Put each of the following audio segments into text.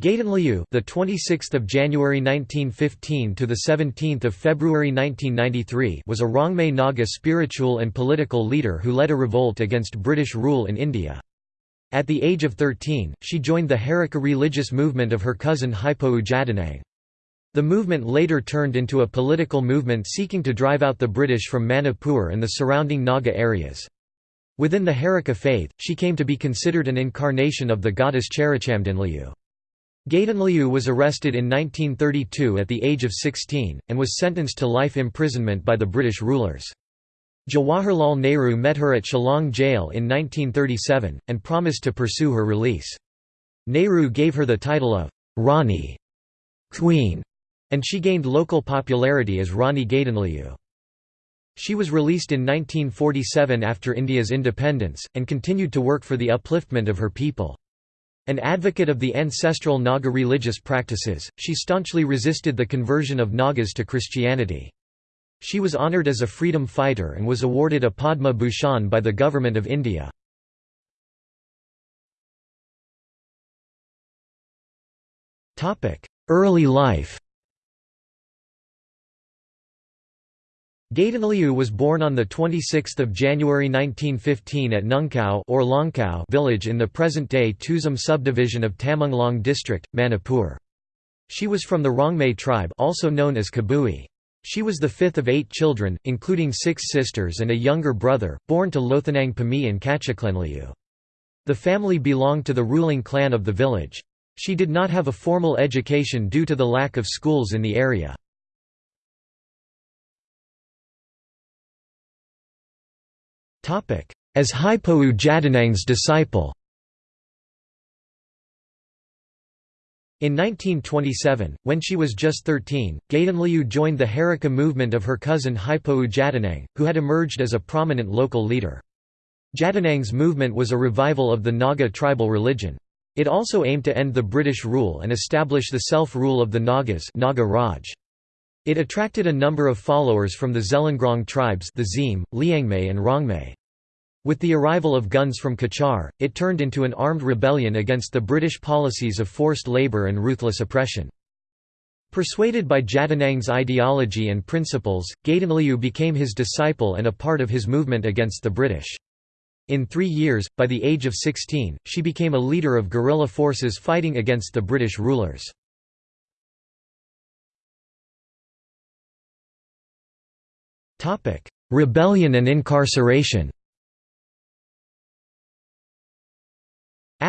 Gaidinliu, the 26th of January 1915 to the 17th of February 1993, was a Rongmei Naga spiritual and political leader who led a revolt against British rule in India. At the age of 13, she joined the Heraka religious movement of her cousin Haipou Jadonang. The movement later turned into a political movement seeking to drive out the British from Manipur and the surrounding Naga areas. Within the Heraka faith, she came to be considered an incarnation of the goddess Cherachamdinliu. Gaidinliu was arrested in 1932 at the age of 16, and was sentenced to life imprisonment by the British rulers. Jawaharlal Nehru met her at Shillong jail in 1937, and promised to pursue her release. Nehru gave her the title of Rani Queen, and she gained local popularity as Rani Gaidinliu. She was released in 1947 after India's independence, and continued to work for the upliftment of her people. An advocate of the ancestral Naga religious practices, she staunchly resisted the conversion of Nagas to Christianity. She was honoured as a freedom fighter and was awarded a Padma Bhushan by the Government of India. Early life Gaidinliu was born on 26 January 1915 at Nungkao or village in the present-day Tousem subdivision of Tamenglong district, Manipur. She was from the Rongmei tribe also known as Kabui. She was the fifth of eight children, including six sisters and a younger brother, born to Lothonang Pami and Kachaklenliu. The family belonged to the ruling clan of the village. She did not have a formal education due to the lack of schools in the area. As Haipou Jadonang's disciple In 1927, when she was just 13, Gaidinliu joined the Heraka movement of her cousin Haipou Jadonang, who had emerged as a prominent local leader. Jadonang's movement was a revival of the Naga tribal religion. It also aimed to end the British rule and establish the self-rule of the Nagas Naga Raj. It attracted a number of followers from the Zeliangrong tribes the Zeme, Liangmei and Rongmei. With the arrival of guns from Cachar, it turned into an armed rebellion against the British policies of forced labour and ruthless oppression. Persuaded by Jadonang's ideology and principles, Gaidinliu became his disciple and a part of his movement against the British. In three years, by the age of 16, she became a leader of guerrilla forces fighting against the British rulers. Rebellion and incarceration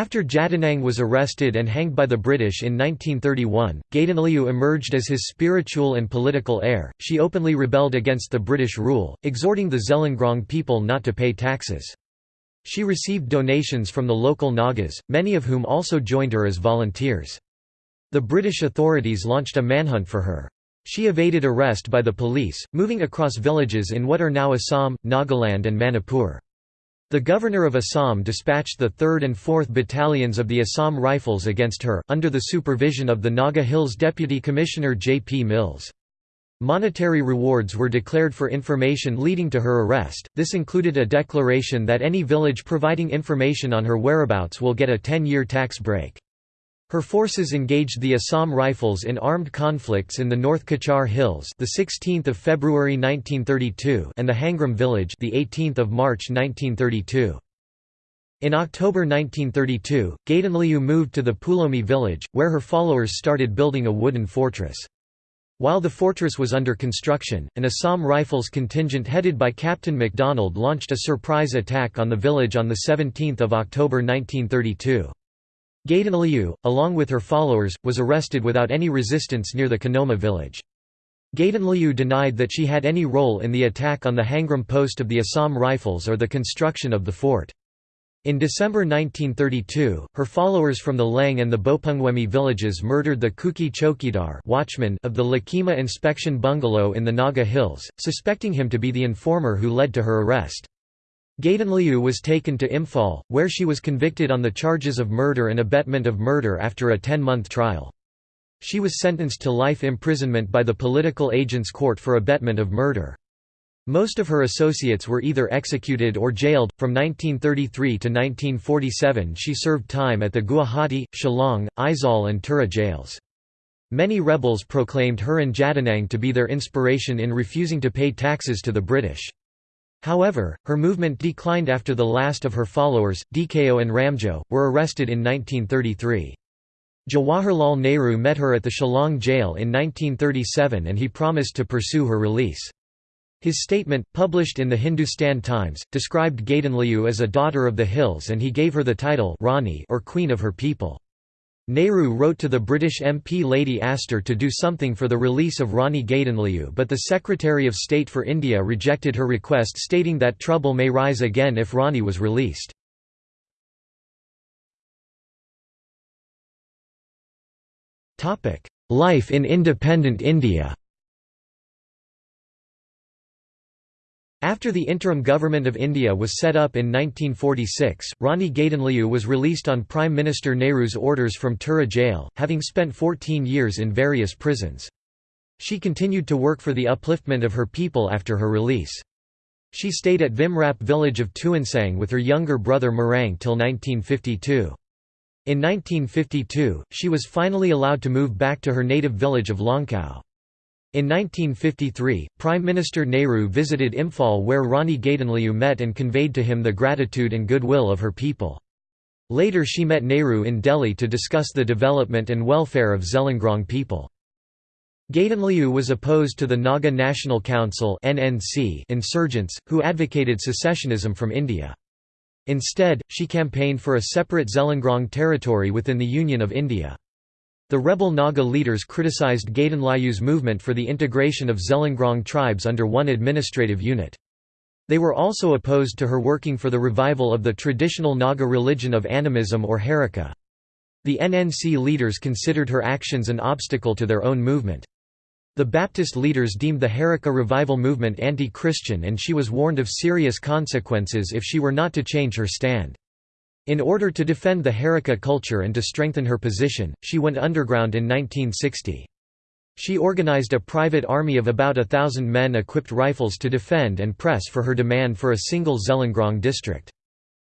After Jadonang was arrested and hanged by the British in 1931, Gaidinliu emerged as his spiritual and political heir. She openly rebelled against the British rule, exhorting the Zeliangrong people not to pay taxes. She received donations from the local Nagas, many of whom also joined her as volunteers. The British authorities launched a manhunt for her. She evaded arrest by the police, moving across villages in what are now Assam, Nagaland and Manipur. The governor of Assam dispatched the 3rd and 4th battalions of the Assam Rifles against her, under the supervision of the Naga Hills Deputy Commissioner J. P. Mills. Monetary rewards were declared for information leading to her arrest, this included a declaration that any village providing information on her whereabouts will get a 10-year tax break. Her forces engaged the Assam Rifles in armed conflicts in the North Cachar Hills, the 16th of February 1932, and the Hangram village, the 18th of March 1932. In October 1932, Gaidinliu moved to the Pulomi village, where her followers started building a wooden fortress. While the fortress was under construction, an Assam Rifles contingent headed by Captain MacDonald launched a surprise attack on the village on 17 October 1932. Gaidinliu, along with her followers, was arrested without any resistance near the Kanoma village. Gaidinliu denied that she had any role in the attack on the Hangram post of the Assam Rifles or the construction of the fort. In December 1932, her followers from the Lang and the Bopungwemi villages murdered the Kuki Chokidar watchman of the Lakima inspection bungalow in the Naga Hills, suspecting him to be the informer who led to her arrest. Gaidinliu was taken to Imphal, where she was convicted on the charges of murder and abetment of murder after a 10-month trial. She was sentenced to life imprisonment by the Political Agents Court for abetment of murder. Most of her associates were either executed or jailed. From 1933 to 1947, she served time at the Guwahati, Shillong, Aizawl, and Tura jails. Many rebels proclaimed her and Jadonang to be their inspiration in refusing to pay taxes to the British. However, her movement declined after the last of her followers, Dikeo and Ramjo, were arrested in 1933. Jawaharlal Nehru met her at the Shillong jail in 1937 and he promised to pursue her release. His statement, published in the Hindustan Times, described Gaidinliu as a daughter of the hills and he gave her the title Rani or Queen of her people. Nehru wrote to the British MP Lady Astor to do something for the release of Rani Gaidinliu but the Secretary of State for India rejected her request stating that trouble may rise again if Rani was released. Life in independent India After the interim government of India was set up in 1946, Rani Gaidinliu was released on Prime Minister Nehru's orders from Tura jail, having spent 14 years in various prisons. She continued to work for the upliftment of her people after her release. She stayed at Vimrap village of Tuensang with her younger brother Marang till 1952. In 1952, she was finally allowed to move back to her native village of Longkao. In 1953, Prime Minister Nehru visited Imphal where Rani Gaidinliu met and conveyed to him the gratitude and goodwill of her people. Later she met Nehru in Delhi to discuss the development and welfare of Zeliangrong people. Gaidinliu was opposed to the Naga National Council insurgents, who advocated secessionism from India. Instead, she campaigned for a separate Zeliangrong territory within the Union of India. The rebel Naga leaders criticized Gaidinliu's movement for the integration of Zeliangrong tribes under one administrative unit. They were also opposed to her working for the revival of the traditional Naga religion of animism or Heraka. The NNC leaders considered her actions an obstacle to their own movement. The Baptist leaders deemed the Heraka revival movement anti-Christian and she was warned of serious consequences if she were not to change her stand. In order to defend the Heraka culture and to strengthen her position, she went underground in 1960. She organized a private army of about a thousand men equipped rifles to defend and press for her demand for a single Zeliangrong district.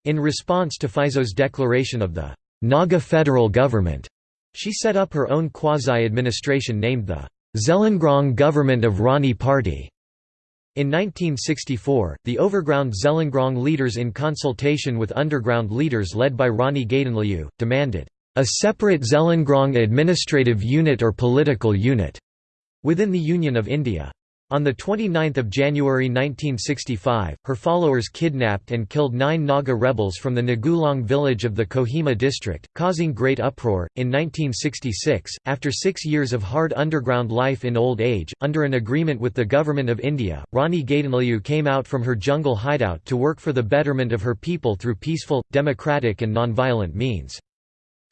In response to Phizo's declaration of the Naga federal government, she set up her own quasi-administration named the Zeliangrong Government of Rani Party. In 1964, the overground Zeliangrong leaders in consultation with underground leaders led by Rani Gaidinliu, demanded, "...a separate Zeliangrong administrative unit or political unit," within the Union of India. On 29 January 1965, her followers kidnapped and killed nine Naga rebels from the Nagulong village of the Kohima district, causing great uproar. In 1966, after six years of hard underground life in old age, under an agreement with the Government of India, Rani Gaidinliu came out from her jungle hideout to work for the betterment of her people through peaceful, democratic and non-violent means.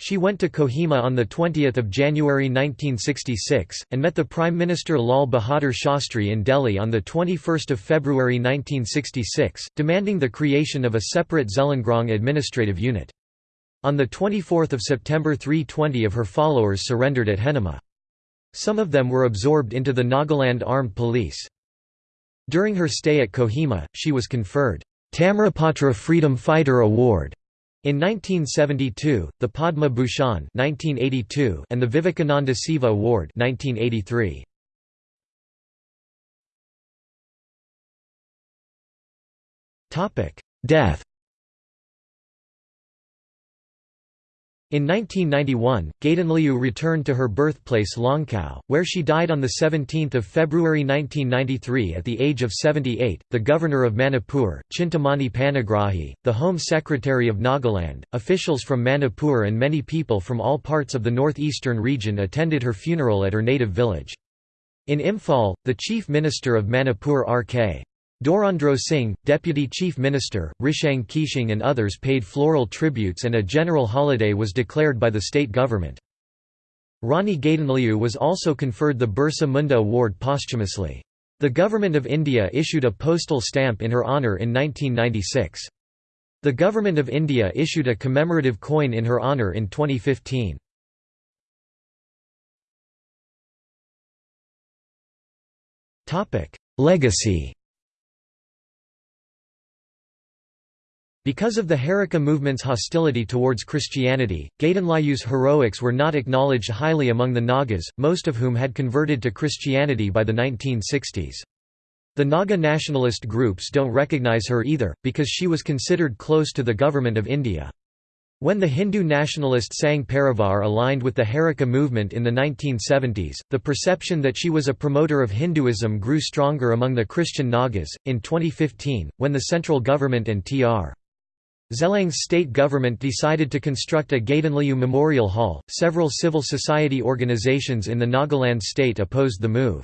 She went to Kohima on 20 January 1966, and met the Prime Minister Lal Bahadur Shastri in Delhi on 21 February 1966, demanding the creation of a separate Zeliangrong administrative unit. On 24 September 320 of her followers surrendered at Henema. Some of them were absorbed into the Nagaland Armed Police. During her stay at Kohima, she was conferred, Tamrapatra Freedom Fighter Award in 1972, the Padma Bhushan (1982) and the Vivekananda Sewa Award (1983). Topic: Death. In 1991, Gaidinliu returned to her birthplace Longkao, where she died on 17 February 1993 at the age of 78. The governor of Manipur, Chintamani Panigrahi, the Home Secretary of Nagaland, officials from Manipur, and many people from all parts of the northeastern region attended her funeral at her native village. In Imphal, the Chief Minister of Manipur R.K. Dorendra Singh, Deputy Chief Minister, Rishang Keishing and others paid floral tributes and a general holiday was declared by the state government. Rani Gaidinliu was also conferred the Birsa Munda Award posthumously. The Government of India issued a postal stamp in her honour in 1996. The Government of India issued a commemorative coin in her honour in 2015. Legacy Because of the Heraka movement's hostility towards Christianity, Gaidinliu's heroics were not acknowledged highly among the Nagas, most of whom had converted to Christianity by the 1960s. The Naga nationalist groups don't recognize her either, because she was considered close to the government of India. When the Hindu nationalist Sangh Parivar aligned with the Heraka movement in the 1970s, the perception that she was a promoter of Hinduism grew stronger among the Christian Nagas. In 2015, when the central government and Tr. Zeliang's state government decided to construct a Gaidinliu Memorial Hall. Several civil society organizations in the Nagaland state opposed the move.